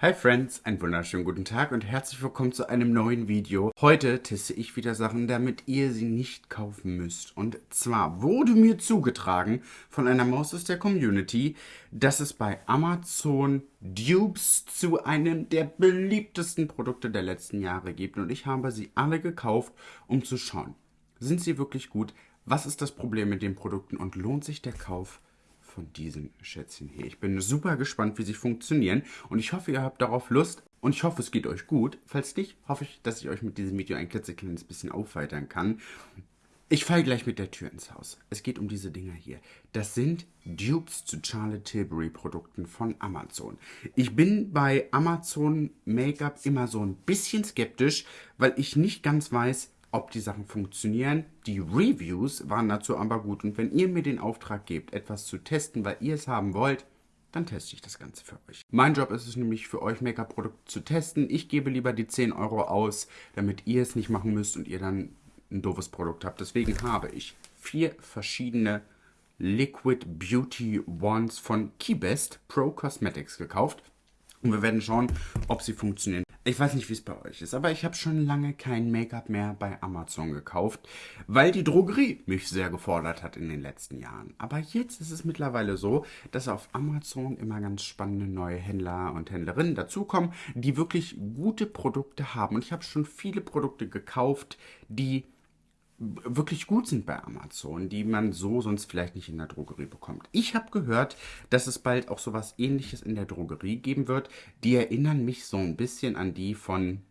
Hi Friends, einen wunderschönen guten Tag und herzlich willkommen zu einem neuen Video. Heute teste ich wieder Sachen, damit ihr sie nicht kaufen müsst. Und zwar wurde mir zugetragen von einer Maus aus der Community, dass es bei Amazon Dupes zu einem der beliebtesten Produkte der letzten Jahre gibt. Und ich habe sie alle gekauft, um zu schauen, sind sie wirklich gut? Was ist das Problem mit den Produkten und lohnt sich der Kauf? Von diesen Schätzchen hier. Ich bin super gespannt, wie sie funktionieren und ich hoffe, ihr habt darauf Lust und ich hoffe, es geht euch gut. Falls nicht, hoffe ich, dass ich euch mit diesem Video ein klitzekleines bisschen aufweitern kann. Ich falle gleich mit der Tür ins Haus. Es geht um diese Dinger hier. Das sind Dupes zu Charlotte Tilbury Produkten von Amazon. Ich bin bei Amazon Make-up immer so ein bisschen skeptisch, weil ich nicht ganz weiß, ob die Sachen funktionieren. Die Reviews waren dazu aber gut. Und wenn ihr mir den Auftrag gebt, etwas zu testen, weil ihr es haben wollt, dann teste ich das Ganze für euch. Mein Job ist es nämlich für euch Make-up-Produkte zu testen. Ich gebe lieber die 10 Euro aus, damit ihr es nicht machen müsst und ihr dann ein doofes Produkt habt. Deswegen habe ich vier verschiedene Liquid Beauty Wands von Keybest Pro Cosmetics gekauft. Und wir werden schauen, ob sie funktionieren. Ich weiß nicht, wie es bei euch ist, aber ich habe schon lange kein Make-up mehr bei Amazon gekauft, weil die Drogerie mich sehr gefordert hat in den letzten Jahren. Aber jetzt ist es mittlerweile so, dass auf Amazon immer ganz spannende neue Händler und Händlerinnen dazukommen, die wirklich gute Produkte haben. Und ich habe schon viele Produkte gekauft, die wirklich gut sind bei Amazon, die man so sonst vielleicht nicht in der Drogerie bekommt. Ich habe gehört, dass es bald auch sowas ähnliches in der Drogerie geben wird. Die erinnern mich so ein bisschen an die von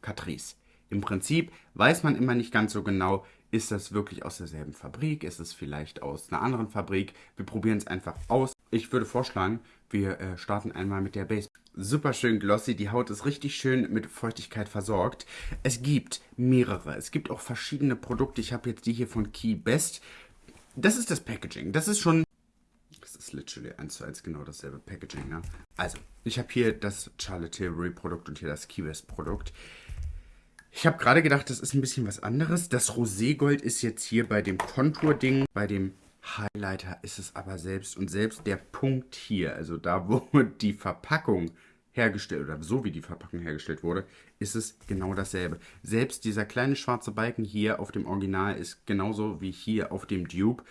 Catrice. Im Prinzip weiß man immer nicht ganz so genau, ist das wirklich aus derselben Fabrik, ist es vielleicht aus einer anderen Fabrik. Wir probieren es einfach aus. Ich würde vorschlagen, wir äh, starten einmal mit der Base. Super schön glossy, die Haut ist richtig schön mit Feuchtigkeit versorgt. Es gibt mehrere, es gibt auch verschiedene Produkte. Ich habe jetzt die hier von Key Best. Das ist das Packaging. Das ist schon das ist literally eins zu eins genau dasselbe Packaging. Ne? Also, ich habe hier das Charlotte Tilbury Produkt und hier das Key Best Produkt. Ich habe gerade gedacht, das ist ein bisschen was anderes. Das Roségold ist jetzt hier bei dem Kontur-Ding, bei dem Highlighter ist es aber selbst. Und selbst der Punkt hier, also da, wo die Verpackung hergestellt, oder so wie die Verpackung hergestellt wurde, ist es genau dasselbe. Selbst dieser kleine schwarze Balken hier auf dem Original ist genauso wie hier auf dem Dupe.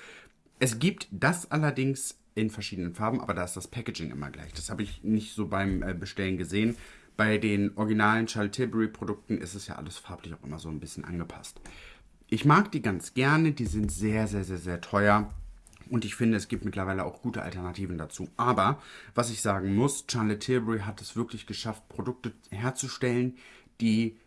Es gibt das allerdings in verschiedenen Farben, aber da ist das Packaging immer gleich. Das habe ich nicht so beim äh, Bestellen gesehen. Bei den originalen Charlotte Tilbury Produkten ist es ja alles farblich auch immer so ein bisschen angepasst. Ich mag die ganz gerne, die sind sehr, sehr, sehr, sehr teuer. Und ich finde, es gibt mittlerweile auch gute Alternativen dazu. Aber, was ich sagen muss, Charlotte Tilbury hat es wirklich geschafft, Produkte herzustellen, die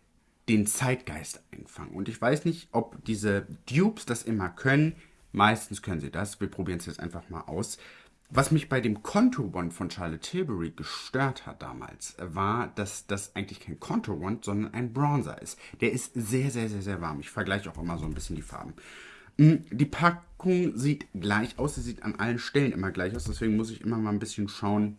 den Zeitgeist einfangen. Und ich weiß nicht, ob diese Dupes das immer können. Meistens können sie das. Wir probieren es jetzt einfach mal aus. Was mich bei dem Contour Wand von Charlotte Tilbury gestört hat damals, war, dass das eigentlich kein Contour Wand, sondern ein Bronzer ist. Der ist sehr, sehr, sehr, sehr warm. Ich vergleiche auch immer so ein bisschen die Farben. Hm, die Packung sieht gleich aus. Sie sieht an allen Stellen immer gleich aus. Deswegen muss ich immer mal ein bisschen schauen,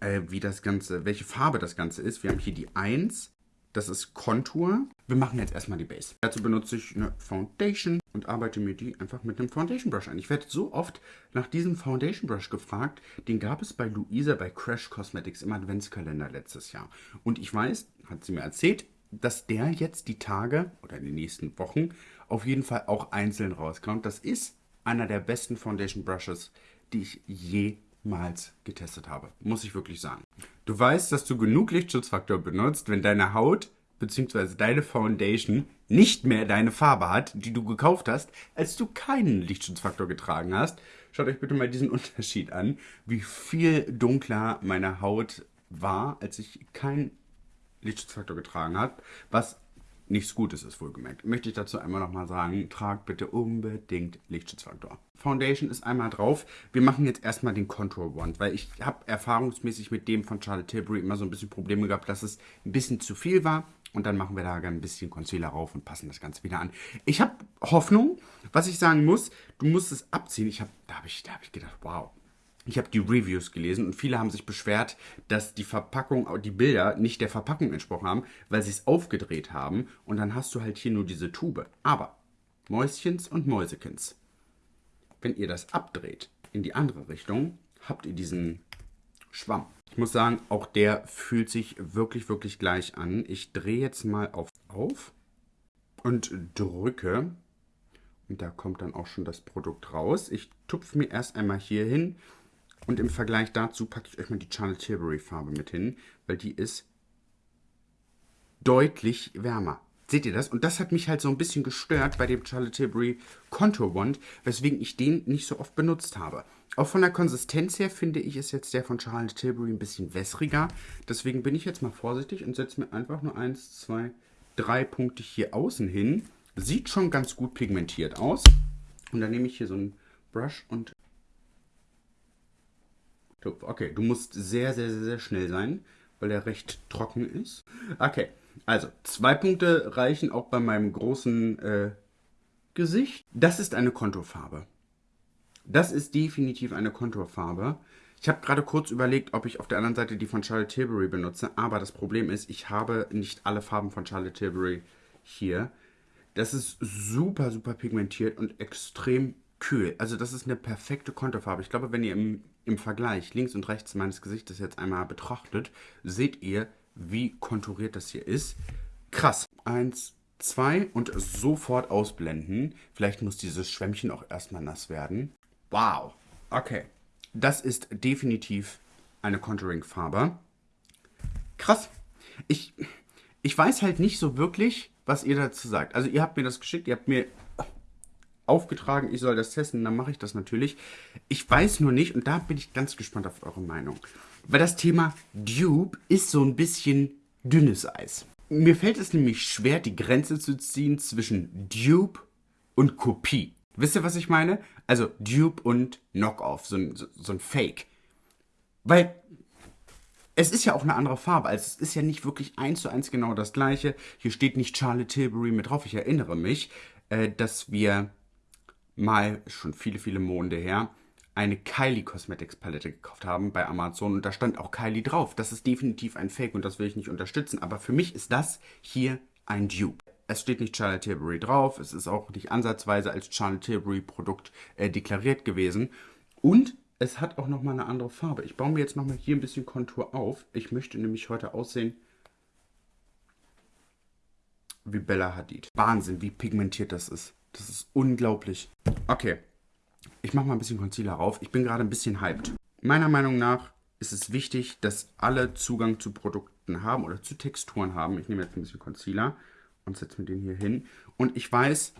äh, wie das Ganze, welche Farbe das Ganze ist. Wir haben hier die 1. Das ist Contour. Wir machen jetzt erstmal die Base. Dazu benutze ich eine Foundation und arbeite mir die einfach mit einem Foundation Brush ein. Ich werde so oft nach diesem Foundation Brush gefragt. Den gab es bei Luisa bei Crash Cosmetics im Adventskalender letztes Jahr. Und ich weiß, hat sie mir erzählt, dass der jetzt die Tage oder in den nächsten Wochen auf jeden Fall auch einzeln rauskommt. Das ist einer der besten Foundation Brushes, die ich jemals getestet habe. Muss ich wirklich sagen. Du weißt, dass du genug Lichtschutzfaktor benutzt, wenn deine Haut bzw. deine Foundation nicht mehr deine Farbe hat, die du gekauft hast, als du keinen Lichtschutzfaktor getragen hast. Schaut euch bitte mal diesen Unterschied an, wie viel dunkler meine Haut war, als ich keinen Lichtschutzfaktor getragen habe, was nichts Gutes ist, wohlgemerkt. Möchte ich dazu einmal nochmal sagen, tragt bitte unbedingt Lichtschutzfaktor. Foundation ist einmal drauf. Wir machen jetzt erstmal den Contour Wand, weil ich habe erfahrungsmäßig mit dem von Charlotte Tilbury immer so ein bisschen Probleme gehabt, dass es ein bisschen zu viel war. Und dann machen wir da ein bisschen Concealer rauf und passen das Ganze wieder an. Ich habe Hoffnung. Was ich sagen muss, du musst es abziehen. Ich hab, da habe ich, hab ich gedacht, wow, ich habe die Reviews gelesen und viele haben sich beschwert, dass die Verpackung, die Bilder nicht der Verpackung entsprochen haben, weil sie es aufgedreht haben und dann hast du halt hier nur diese Tube. Aber Mäuschens und Mäusekins, wenn ihr das abdreht in die andere Richtung, habt ihr diesen Schwamm. Ich muss sagen, auch der fühlt sich wirklich, wirklich gleich an. Ich drehe jetzt mal auf auf und drücke. Und da kommt dann auch schon das Produkt raus. Ich tupfe mir erst einmal hier hin. Und im Vergleich dazu packe ich euch mal die Charlotte Tilbury Farbe mit hin, weil die ist deutlich wärmer. Seht ihr das? Und das hat mich halt so ein bisschen gestört bei dem Charlotte Tilbury Contour Wand, weswegen ich den nicht so oft benutzt habe. Auch von der Konsistenz her finde ich, ist jetzt der von Charlotte Tilbury ein bisschen wässriger. Deswegen bin ich jetzt mal vorsichtig und setze mir einfach nur eins, zwei, drei Punkte hier außen hin. Sieht schon ganz gut pigmentiert aus. Und dann nehme ich hier so einen Brush und... Okay, du musst sehr, sehr, sehr, sehr schnell sein, weil der recht trocken ist. Okay, also zwei Punkte reichen auch bei meinem großen äh, Gesicht. Das ist eine Konturfarbe. Das ist definitiv eine Konturfarbe. Ich habe gerade kurz überlegt, ob ich auf der anderen Seite die von Charlotte Tilbury benutze, aber das Problem ist, ich habe nicht alle Farben von Charlotte Tilbury hier. Das ist super, super pigmentiert und extrem kühl. Also das ist eine perfekte Konturfarbe. Ich glaube, wenn ihr im, im Vergleich links und rechts meines Gesichtes jetzt einmal betrachtet, seht ihr, wie konturiert das hier ist. Krass. Eins, zwei und sofort ausblenden. Vielleicht muss dieses Schwämmchen auch erstmal nass werden. Wow. Okay. Das ist definitiv eine Contouring-Farbe. Krass. Ich, ich weiß halt nicht so wirklich, was ihr dazu sagt. Also ihr habt mir das geschickt, ihr habt mir aufgetragen, ich soll das testen, dann mache ich das natürlich. Ich weiß nur nicht, und da bin ich ganz gespannt auf eure Meinung. Weil das Thema Dupe ist so ein bisschen dünnes Eis. Mir fällt es nämlich schwer, die Grenze zu ziehen zwischen Dupe und Kopie. Wisst ihr, was ich meine? Also Dupe und Knockoff, so ein, so, so ein Fake. Weil es ist ja auch eine andere Farbe. Also es ist ja nicht wirklich eins zu eins genau das gleiche. Hier steht nicht Charlotte Tilbury mit drauf. Ich erinnere mich, äh, dass wir mal, schon viele, viele Monde her, eine Kylie Cosmetics Palette gekauft haben bei Amazon und da stand auch Kylie drauf. Das ist definitiv ein Fake und das will ich nicht unterstützen. Aber für mich ist das hier ein Dupe. Es steht nicht Charlotte Tilbury drauf, es ist auch nicht ansatzweise als Charlotte Tilbury Produkt äh, deklariert gewesen. Und es hat auch nochmal eine andere Farbe. Ich baue mir jetzt nochmal hier ein bisschen Kontur auf. Ich möchte nämlich heute aussehen wie Bella Hadid. Wahnsinn, wie pigmentiert das ist. Das ist unglaublich. Okay, ich mache mal ein bisschen Concealer rauf. Ich bin gerade ein bisschen hyped. Meiner Meinung nach ist es wichtig, dass alle Zugang zu Produkten haben oder zu Texturen haben. Ich nehme jetzt ein bisschen Concealer und setze mir den hier hin. Und ich weiß,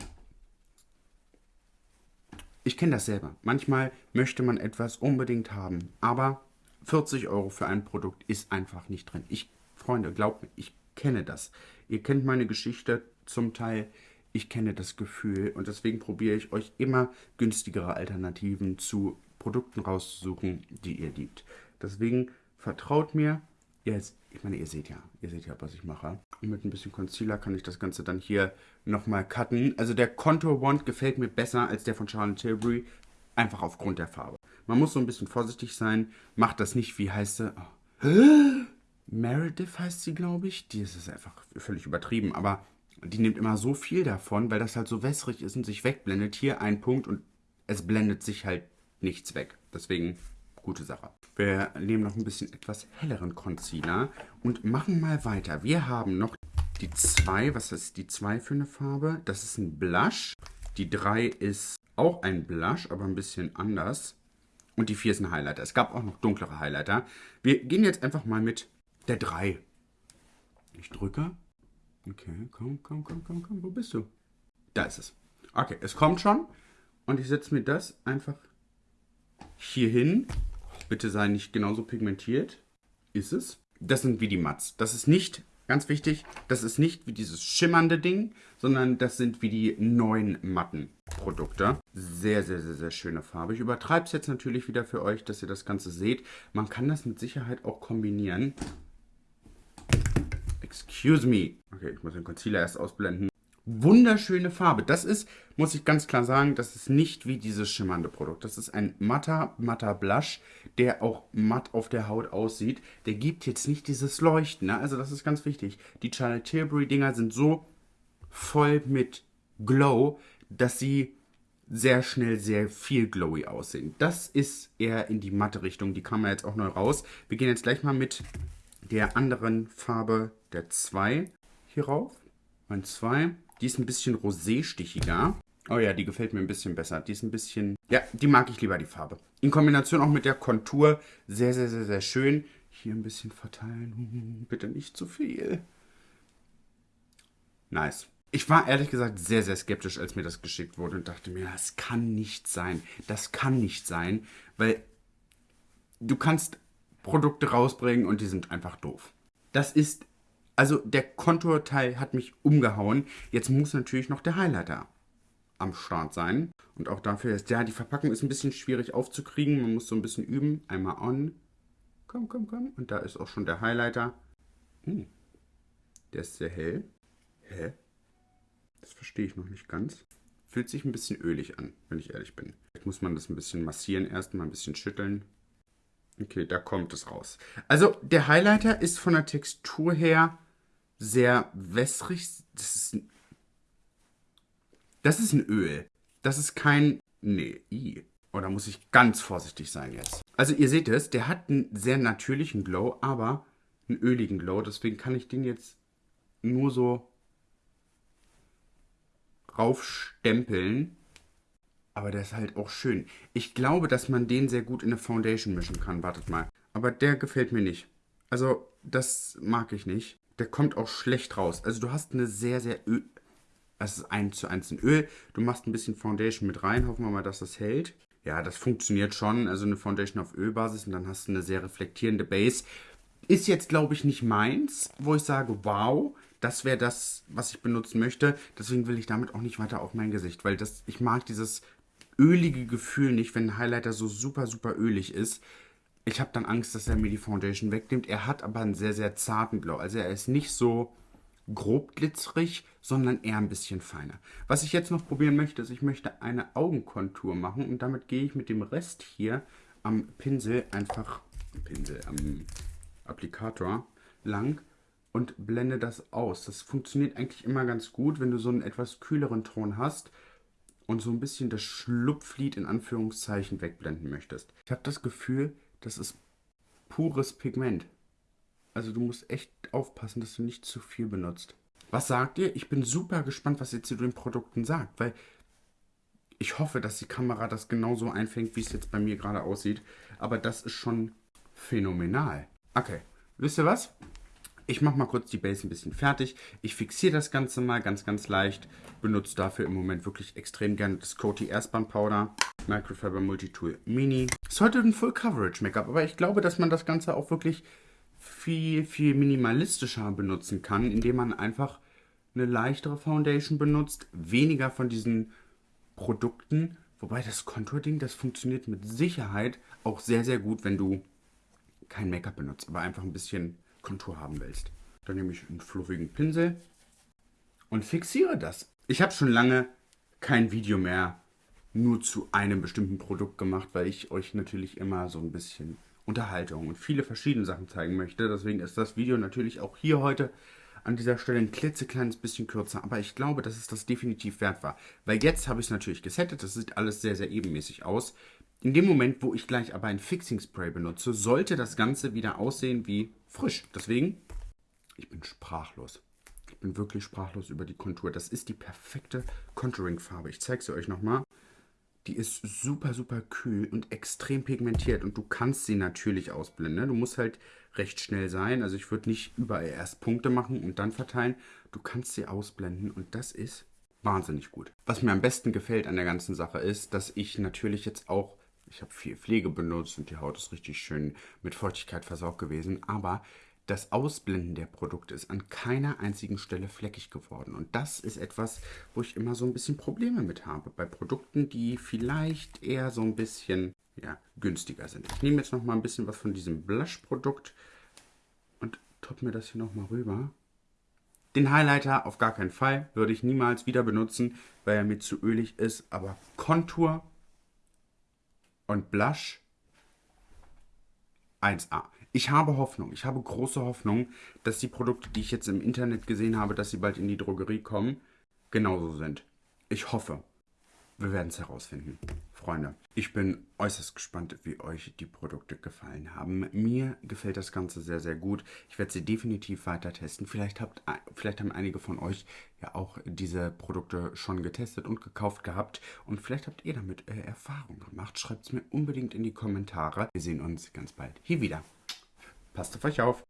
ich kenne das selber. Manchmal möchte man etwas unbedingt haben, aber 40 Euro für ein Produkt ist einfach nicht drin. Ich, Freunde, glaubt mir, ich kenne das. Ihr kennt meine Geschichte zum Teil. Ich kenne das Gefühl und deswegen probiere ich euch immer günstigere Alternativen zu Produkten rauszusuchen, die ihr liebt. Deswegen vertraut mir, Jetzt, ich meine, ihr seht ja, ihr seht ja, was ich mache. Und mit ein bisschen Concealer kann ich das Ganze dann hier nochmal cutten. Also der Contour Wand gefällt mir besser als der von Charlotte Tilbury, einfach aufgrund der Farbe. Man muss so ein bisschen vorsichtig sein, macht das nicht, wie heißt sie? Oh. Meredith heißt sie, glaube ich. Die ist einfach völlig übertrieben, aber die nimmt immer so viel davon, weil das halt so wässrig ist und sich wegblendet. Hier ein Punkt und es blendet sich halt nichts weg. Deswegen gute Sache. Wir nehmen noch ein bisschen etwas helleren Concealer und machen mal weiter. Wir haben noch die 2. Was ist die 2 für eine Farbe? Das ist ein Blush. Die 3 ist auch ein Blush, aber ein bisschen anders. Und die 4 ist ein Highlighter. Es gab auch noch dunklere Highlighter. Wir gehen jetzt einfach mal mit der 3. Ich drücke. Okay, komm, komm, komm, komm, komm. Wo bist du? Da ist es. Okay, es kommt schon. Und ich setze mir das einfach hier hin Bitte sei nicht genauso pigmentiert. Ist es. Das sind wie die Mats. Das ist nicht, ganz wichtig, das ist nicht wie dieses schimmernde Ding, sondern das sind wie die neuen matten Produkte. Sehr, sehr, sehr, sehr schöne Farbe. Ich übertreibe es jetzt natürlich wieder für euch, dass ihr das Ganze seht. Man kann das mit Sicherheit auch kombinieren. Excuse me. Okay, ich muss den Concealer erst ausblenden wunderschöne Farbe. Das ist, muss ich ganz klar sagen, das ist nicht wie dieses schimmernde Produkt. Das ist ein matter, matter Blush, der auch matt auf der Haut aussieht. Der gibt jetzt nicht dieses Leuchten. Ne? Also das ist ganz wichtig. Die Charlotte Tilbury Dinger sind so voll mit Glow, dass sie sehr schnell sehr viel glowy aussehen. Das ist eher in die matte Richtung. Die kam ja jetzt auch neu raus. Wir gehen jetzt gleich mal mit der anderen Farbe der 2 hier rauf. Mein 2. Die ist ein bisschen rosé-stichiger. Oh ja, die gefällt mir ein bisschen besser. Die ist ein bisschen... Ja, die mag ich lieber, die Farbe. In Kombination auch mit der Kontur. Sehr, sehr, sehr, sehr schön. Hier ein bisschen verteilen. Bitte nicht zu viel. Nice. Ich war ehrlich gesagt sehr, sehr skeptisch, als mir das geschickt wurde und dachte mir, das kann nicht sein. Das kann nicht sein, weil du kannst Produkte rausbringen und die sind einfach doof. Das ist, also der Konturteil hat mich umgehauen. Jetzt muss natürlich noch der Highlighter am Start sein. Und auch dafür ist, ja, die Verpackung ist ein bisschen schwierig aufzukriegen. Man muss so ein bisschen üben. Einmal on. Komm, komm, komm. Und da ist auch schon der Highlighter. Hm. Der ist sehr hell. Hä? Das verstehe ich noch nicht ganz. Fühlt sich ein bisschen ölig an, wenn ich ehrlich bin. Jetzt muss man das ein bisschen massieren, erstmal ein bisschen schütteln. Okay, da kommt es raus. Also der Highlighter ist von der Textur her sehr wässrig. Das ist ein, das ist ein Öl. Das ist kein... Nee, i. Oder muss ich ganz vorsichtig sein jetzt? Also ihr seht es, der hat einen sehr natürlichen Glow, aber einen öligen Glow. Deswegen kann ich den jetzt nur so raufstempeln. Aber der ist halt auch schön. Ich glaube, dass man den sehr gut in eine Foundation mischen kann. Wartet mal. Aber der gefällt mir nicht. Also, das mag ich nicht. Der kommt auch schlecht raus. Also, du hast eine sehr, sehr Öl... Das ist 1 zu 1 in Öl. Du machst ein bisschen Foundation mit rein. Hoffen wir mal, dass das hält. Ja, das funktioniert schon. Also eine Foundation auf Ölbasis und dann hast du eine sehr reflektierende Base. Ist jetzt, glaube ich, nicht meins, wo ich sage, wow, das wäre das, was ich benutzen möchte. Deswegen will ich damit auch nicht weiter auf mein Gesicht, weil das, ich mag dieses ölige Gefühl nicht, wenn ein Highlighter so super, super ölig ist. Ich habe dann Angst, dass er mir die Foundation wegnimmt. Er hat aber einen sehr, sehr zarten Glow. Also er ist nicht so grob glitzerig, sondern eher ein bisschen feiner. Was ich jetzt noch probieren möchte, ist, ich möchte eine Augenkontur machen und damit gehe ich mit dem Rest hier am Pinsel einfach, Pinsel, am Applikator lang und blende das aus. Das funktioniert eigentlich immer ganz gut, wenn du so einen etwas kühleren Ton hast und so ein bisschen das Schlupflied in Anführungszeichen wegblenden möchtest. Ich habe das Gefühl, das ist pures Pigment. Also du musst echt aufpassen, dass du nicht zu viel benutzt. Was sagt ihr? Ich bin super gespannt, was ihr zu den Produkten sagt, weil ich hoffe, dass die Kamera das genauso einfängt, wie es jetzt bei mir gerade aussieht. Aber das ist schon phänomenal. Okay, wisst ihr was? Ich mache mal kurz die Base ein bisschen fertig. Ich fixiere das Ganze mal ganz, ganz leicht. Benutze dafür im Moment wirklich extrem gerne das Coty Airspan Powder. Microfiber Multitool Mini. Ist heute ein Full Coverage Make-up, aber ich glaube, dass man das Ganze auch wirklich viel, viel minimalistischer benutzen kann, indem man einfach eine leichtere Foundation benutzt, weniger von diesen Produkten. Wobei das Kontur-Ding, das funktioniert mit Sicherheit auch sehr, sehr gut, wenn du kein Make-up benutzt, aber einfach ein bisschen Kontur haben willst. Dann nehme ich einen fluffigen Pinsel und fixiere das. Ich habe schon lange kein Video mehr nur zu einem bestimmten Produkt gemacht, weil ich euch natürlich immer so ein bisschen Unterhaltung und viele verschiedene Sachen zeigen möchte. Deswegen ist das Video natürlich auch hier heute an dieser Stelle ein klitzekleines bisschen kürzer, aber ich glaube, dass es das definitiv wert war. Weil jetzt habe ich es natürlich gesettet, das sieht alles sehr, sehr ebenmäßig aus. In dem Moment, wo ich gleich aber ein Fixing Spray benutze, sollte das Ganze wieder aussehen wie frisch. Deswegen, ich bin sprachlos. Ich bin wirklich sprachlos über die Kontur. Das ist die perfekte Contouring-Farbe. Ich zeige sie euch nochmal. Die ist super, super kühl und extrem pigmentiert und du kannst sie natürlich ausblenden. Ne? Du musst halt recht schnell sein. Also ich würde nicht überall erst Punkte machen und dann verteilen. Du kannst sie ausblenden und das ist wahnsinnig gut. Was mir am besten gefällt an der ganzen Sache ist, dass ich natürlich jetzt auch ich habe viel Pflege benutzt und die Haut ist richtig schön mit Feuchtigkeit versorgt gewesen. Aber das Ausblenden der Produkte ist an keiner einzigen Stelle fleckig geworden. Und das ist etwas, wo ich immer so ein bisschen Probleme mit habe. Bei Produkten, die vielleicht eher so ein bisschen ja, günstiger sind. Ich nehme jetzt noch mal ein bisschen was von diesem Blush-Produkt und top mir das hier noch mal rüber. Den Highlighter auf gar keinen Fall würde ich niemals wieder benutzen, weil er mir zu ölig ist. Aber Kontur und Blush 1A. Ich habe Hoffnung, ich habe große Hoffnung, dass die Produkte, die ich jetzt im Internet gesehen habe, dass sie bald in die Drogerie kommen, genauso sind. Ich hoffe. Wir werden es herausfinden. Freunde, ich bin äußerst gespannt, wie euch die Produkte gefallen haben. Mir gefällt das Ganze sehr, sehr gut. Ich werde sie definitiv weiter testen. Vielleicht, habt, vielleicht haben einige von euch ja auch diese Produkte schon getestet und gekauft gehabt. Und vielleicht habt ihr damit äh, Erfahrung gemacht. Schreibt es mir unbedingt in die Kommentare. Wir sehen uns ganz bald hier wieder. Passt auf euch auf.